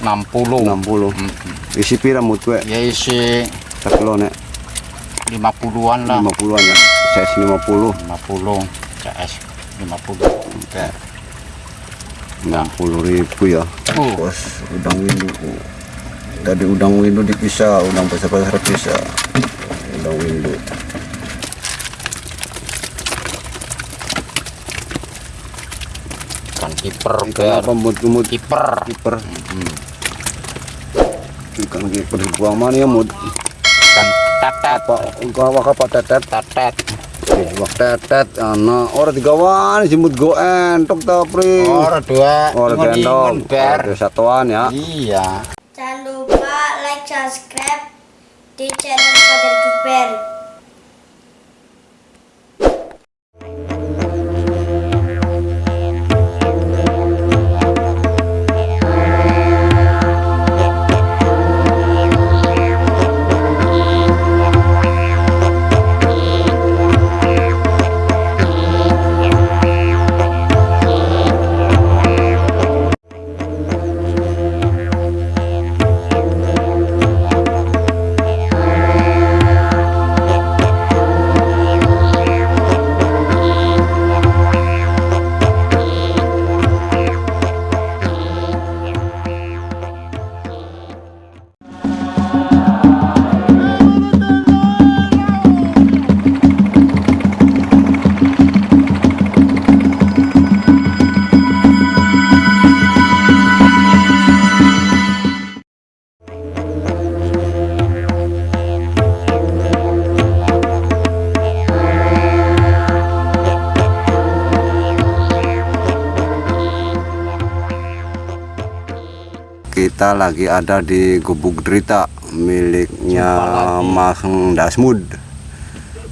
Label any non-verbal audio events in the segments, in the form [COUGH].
60 60 isi pira mut gue? Ya isi kilo nek. 50-an lah. 50-an ya? Size 50 50 CS 50 Oke. 60 ribu ya. Uh. bos udang windu. Tadi udang windu dipisah udang besar-besar pisah udang windu. Ikan kiper ikan apa mut mut kiper. kiper ikan kiper buang mana ya ikan tetet. Apa enggak wak apa tetet? Tetet. Wak tetet. Ana ora digawan jemput go entok ta pri? Ora dua. Ora ingon-ingon, gendong ber. ora satuan ya. Iya. Jangan lupa like, subscribe di channel Fajar Duper. Kita lagi ada di Gubuk Derita miliknya Mas Dasmud.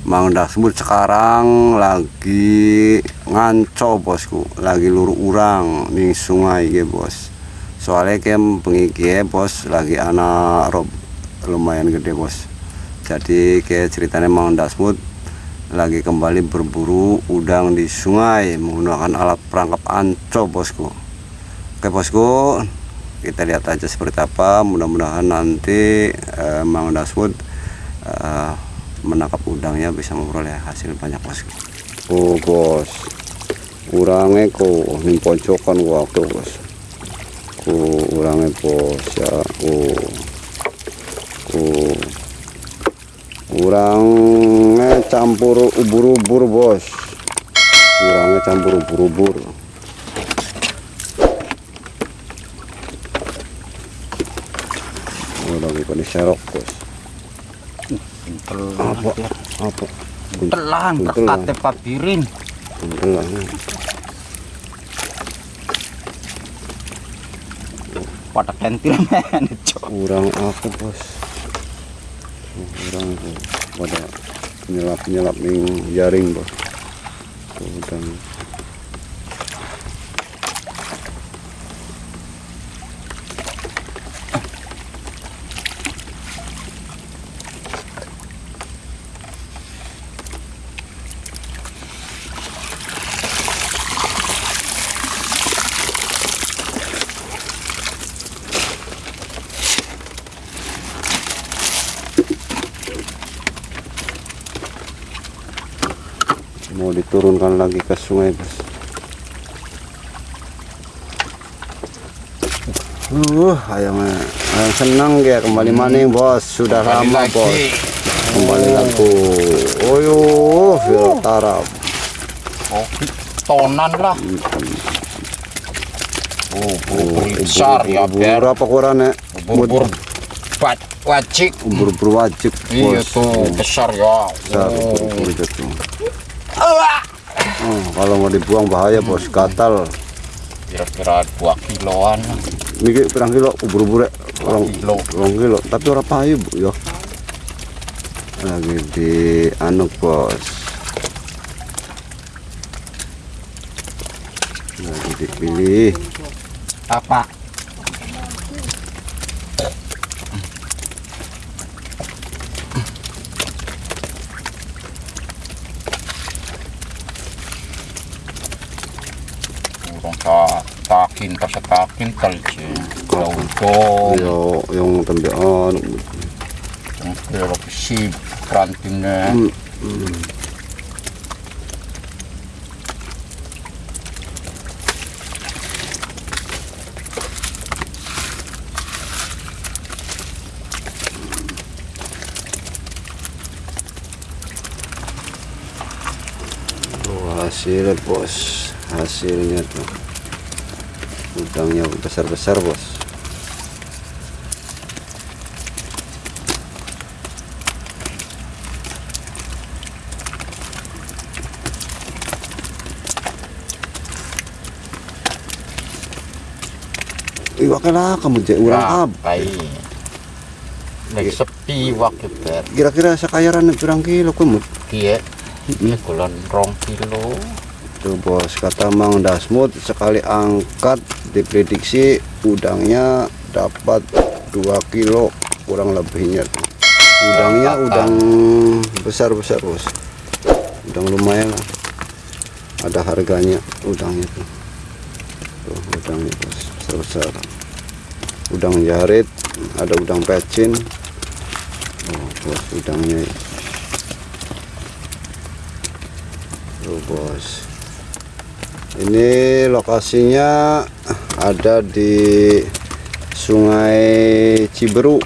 Mang Dasmud sekarang lagi nganco bosku. Lagi luru urang di sungai ya bos. Soalnya kem pengiki bos lagi anak rob lumayan gede bos. Jadi kayak ceritanya Mang Dasmud lagi kembali berburu udang di sungai menggunakan alat perangkap anco bosku. Oke bosku kita lihat aja seperti apa. Mudah-mudahan nanti eh, Mang Daswood eh, menangkap udangnya bisa memperoleh hasil banyak bos. Oh bos. Urangnya kok ini pojokan tuh bos. Oh urangnya bos ya oh oh urangnya campur ubur-ubur bos. Urangnya campur ubur-ubur Oh, lagi pada serok bos. Apa? Apa? telan Buntelan. berkate pabirin Buntelan. pada kentil men [LAUGHS] cok Kurang apa bos? Kurang pada penyelap penyelap ning jaring bos. Udang. Mau diturunkan lagi ke sungai bos uh ayamnya ayam senang ya. Kembali maning bos. Sudah Kembali lama lagi. bos. Kembali lagi. Oh yo tarap. Oh tonan lah. Oh bubur besar ya ber berapa ukurannya bubur bat wajik ubur-ubur wajib iya tuh besar ya. Besar oh. Oh, kalau mau dibuang bahaya bos. Gatal. Kira-kira 2 kiloan. Ini pirang kilo ubur-ubur orang kilo. orang kilo. Tapi orang payu bu ya. Lagi di anu bos. Lagi dipilih. Apa tak takin pas takin kalci Lautong. Yo, yung tambian. Yung pero si ranting na. Mm, mm. Oh, hasil bos hasilnya tuh udangnya besar-besar bos Iwak lah kamu jadi urang ab. Ay. Lagi sepi waktu ter. Kira-kira sakayaran urang kilo kumut. Kia. Ini kulon rong kilo. Tuh bos kata Mang Dasmut sekali angkat diprediksi udangnya dapat 2 kilo kurang lebihnya tuh. Udangnya udang besar-besar bos. Udang lumayan lah. Ada harganya udangnya tuh. Tuh udangnya bos besar-besar. Udang jarit, ada udang pecin. Oh bos udangnya. Tuh bos. Ini lokasinya ada di Sungai Ciberu.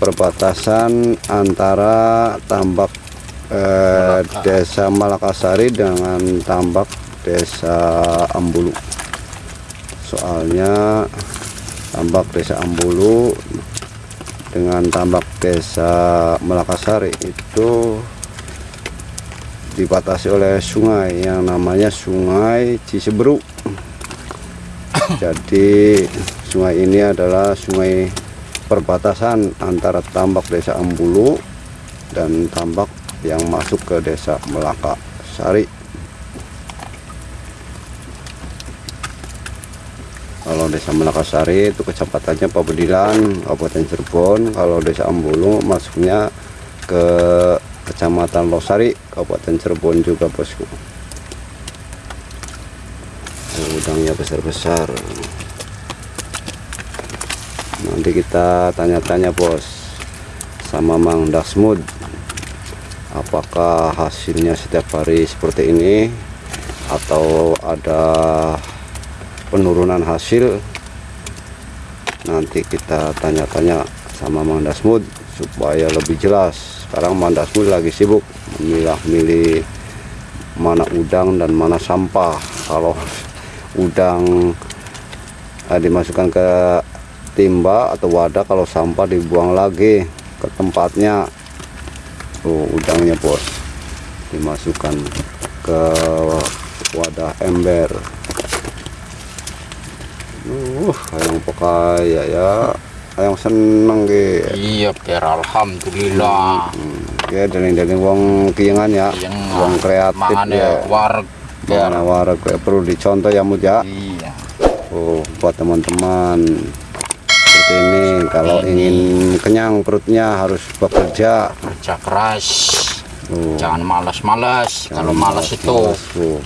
Perbatasan antara tambak eh, Malaka. Desa Malakasari dengan tambak Desa Ambulu. Soalnya tambak Desa Ambulu dengan tambak Desa Malakasari itu dibatasi oleh sungai yang namanya Sungai Ciseberu. Jadi sungai ini adalah sungai perbatasan antara tambak Desa Ambulu dan tambak yang masuk ke Desa Melaka Sari. Kalau Desa Melakasari itu kecepatannya Pabedilan, Kabupaten Cirebon. Kalau Desa Ambulu masuknya ke Kecamatan Losari, Kabupaten Cirebon juga bosku. Udangnya besar-besar. Nanti kita tanya-tanya bos sama Mang Dasmud. Apakah hasilnya setiap hari seperti ini atau ada penurunan hasil? Nanti kita tanya-tanya sama Mang Dasmud supaya lebih jelas. Sekarang Mandasmul lagi sibuk memilah-milih mana udang dan mana sampah. Kalau udang eh, dimasukkan ke timba atau wadah kalau sampah dibuang lagi ke tempatnya tuh udangnya bos. Dimasukkan ke wadah ember. Uh yang pakai ya ya yang seneng ge Iya per alhamdulillah. ya dari dari wong kiyangan ya Yang wong kreatif mangane ya warga. mana warga perlu dicontoh ya mut ya Iya. oh buat teman-teman seperti ini kalau ingin kenyang perutnya harus bekerja Kerja keras. oh, Jangan malas-malas. Kalau malas itu tuh.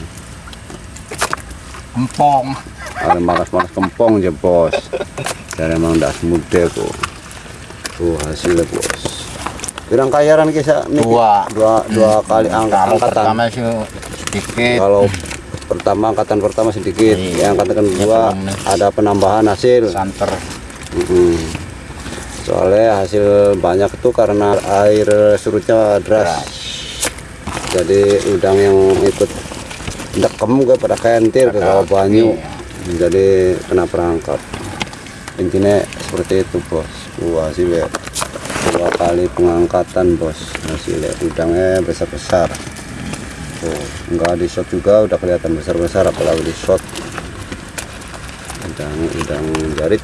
empong. ada malas-malas kempong aja bos [LAUGHS] dan emang das muda kok tuh hasilnya bos Pirang kayaran kisah nih Dua. dua, dua kali angkat Kalau angkatan pertama sih sedikit. kalau pertama angkatan pertama sedikit Iya. yang angkatan kedua belum nih. ada penambahan hasil santer. Mm-mm. soalnya hasil banyak itu karena air surutnya deras jadi udang yang ikut dekem gue pada kentir ke banyu jadi kena perangkap intinya seperti itu bos. Wah, hasilnya dua kali pengangkatan bos. Hasilnya udangnya besar-besar. Tuh enggak di shot juga udah kelihatan besar-besar apalagi di shot. Udang udang jarit